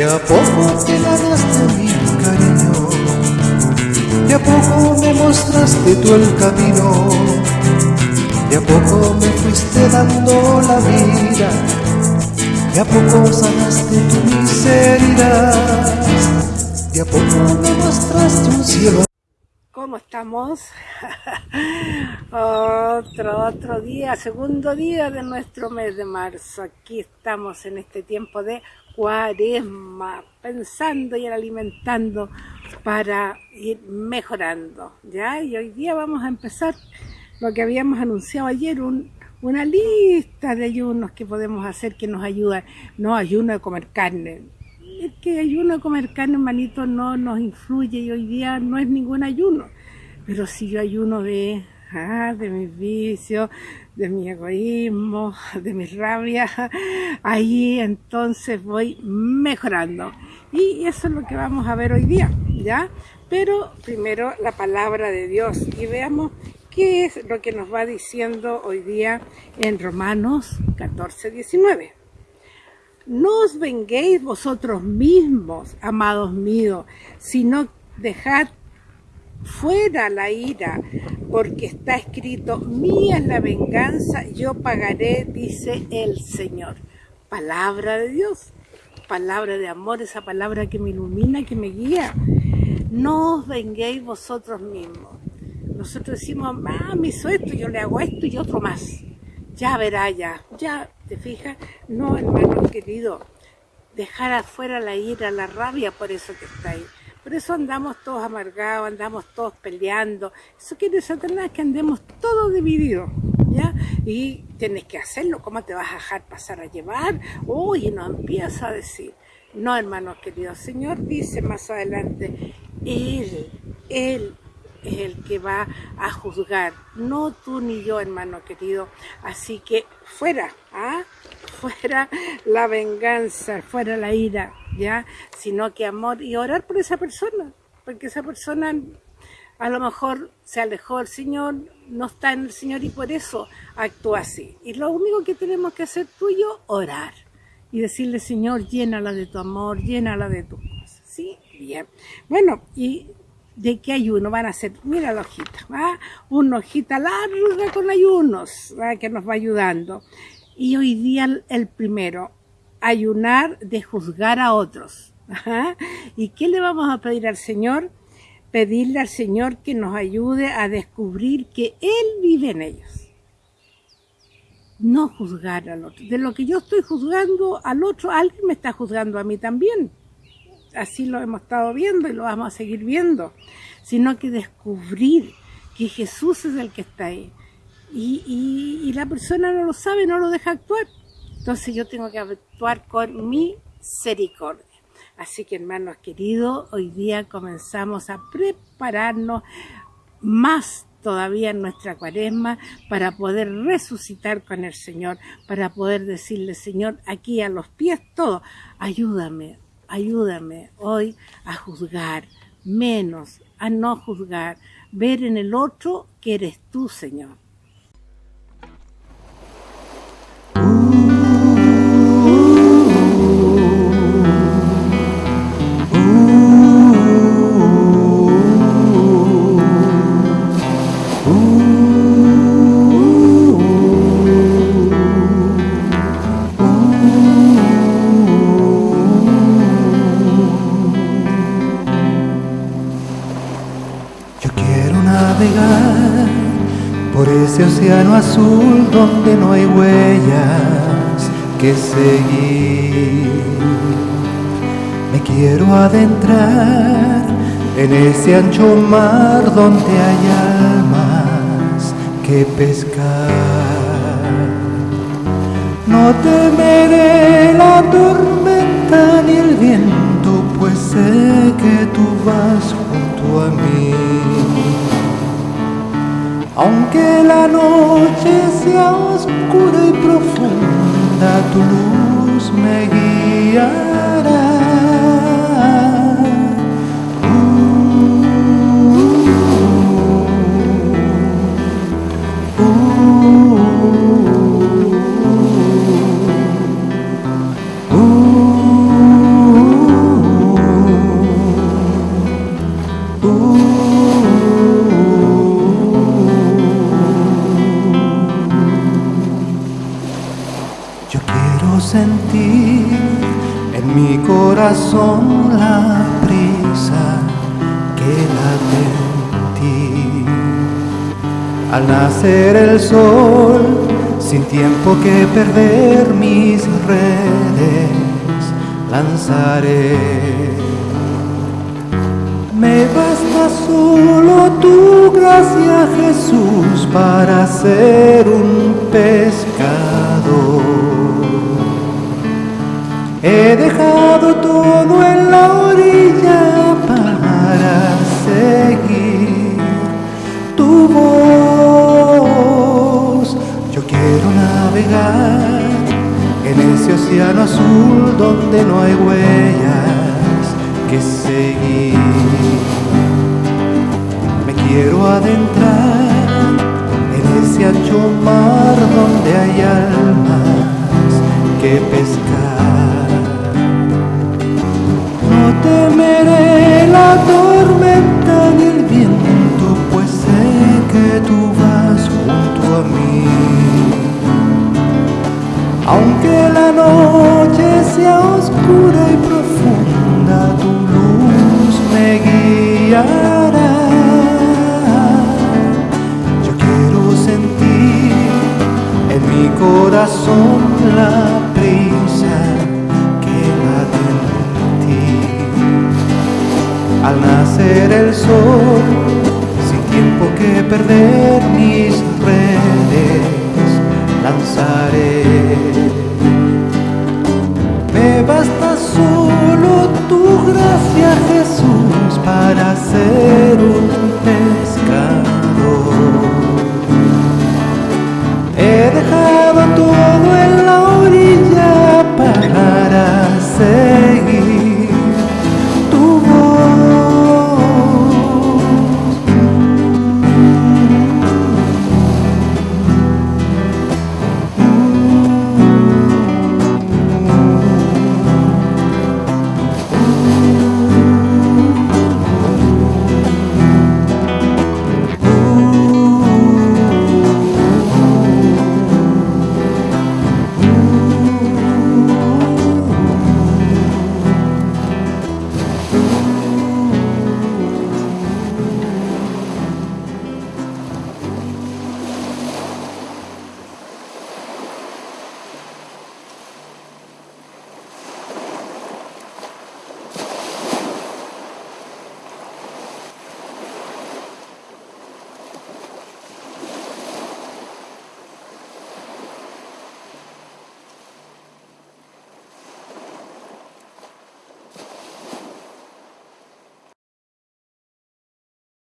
De a poco te ganaste mi cariño, de a poco me mostraste tú el camino, de a poco me fuiste dando la vida, de a poco sanaste tu miseria, de a poco me mostraste un cielo. ¿Cómo estamos? otro, otro día, segundo día de nuestro mes de marzo. Aquí estamos en este tiempo de cuaresma, pensando y alimentando para ir mejorando. ¿ya? Y hoy día vamos a empezar lo que habíamos anunciado ayer, un, una lista de ayunos que podemos hacer que nos ayudan. No ayuno de comer carne, es que ayuno comer carne, hermanito, no nos influye y hoy día no es ningún ayuno. Pero si yo ayuno de, ah, de mis vicios, de mi egoísmo, de mi rabia, ahí entonces voy mejorando. Y eso es lo que vamos a ver hoy día, ¿ya? Pero primero la palabra de Dios y veamos qué es lo que nos va diciendo hoy día en Romanos 14, 19. No os venguéis vosotros mismos, amados míos, sino dejad fuera la ira, porque está escrito, mía es la venganza, yo pagaré, dice el Señor. Palabra de Dios, palabra de amor, esa palabra que me ilumina, que me guía. No os venguéis vosotros mismos. Nosotros decimos, ah, me hizo esto, yo le hago esto y otro más ya verá ya, ya, ¿te fijas? No, hermano querido, dejar afuera la ira, la rabia por eso que está ahí. Por eso andamos todos amargados, andamos todos peleando. Eso quiere Satanás que andemos todos divididos, ¿ya? Y tienes que hacerlo, ¿cómo te vas a dejar pasar a llevar? Uy, no empieza a decir. No, hermanos queridos, Señor dice más adelante, Él, Él es el que va a juzgar, no tú ni yo, hermano querido. Así que fuera, ¿ah? fuera la venganza, fuera la ira, ¿ya? Sino que amor y orar por esa persona, porque esa persona a lo mejor se alejó del Señor, no está en el Señor y por eso actúa así. Y lo único que tenemos que hacer tú y yo, orar y decirle, Señor, llénala de tu amor, llénala de tus cosas. ¿Sí? Bien. Bueno, y de qué ayuno van a hacer. Mira la hojita, ¿va? una hojita larga con ayunos que nos va ayudando. Y hoy día el primero, ayunar de juzgar a otros. ¿Y qué le vamos a pedir al Señor? Pedirle al Señor que nos ayude a descubrir que Él vive en ellos. No juzgar al otro. De lo que yo estoy juzgando al otro, alguien me está juzgando a mí también así lo hemos estado viendo y lo vamos a seguir viendo, sino que descubrir que Jesús es el que está ahí. Y, la persona no lo sabe, no lo deja actuar. Entonces yo tengo que actuar con misericordia. Así que hermanos queridos, hoy día comenzamos a prepararnos más todavía en nuestra cuaresma para poder resucitar con el Señor, para poder decirle, Señor, aquí a los pies todo, ayúdame, ayúdame hoy a juzgar, menos a no juzgar, ver en el otro que eres tú, Señor. Océano azul donde no hay huellas que seguir. Me quiero adentrar en ese ancho mar donde hay almas que pescar. No temeré la tormenta ni el viento, pues sé que tú vas junto a mí. Aunque la noche sea oscura y profunda, tu luz me guiará. Corazón la prisa que late en ti. Al nacer el sol, sin tiempo que perder mis redes, lanzaré. Me basta solo tu gracia, Jesús, para ser un pescador. En ese océano azul donde no hay huellas que seguir. Me quiero adentrar en ese ancho mar donde Aunque la noche sea oscura y profunda, tu luz me guiará. Yo quiero sentir en mi corazón la prisa que late en ti. Al nacer el sol, sin tiempo que perder mis lanzaré. Me basta solo tu gracia, Jesús, para ser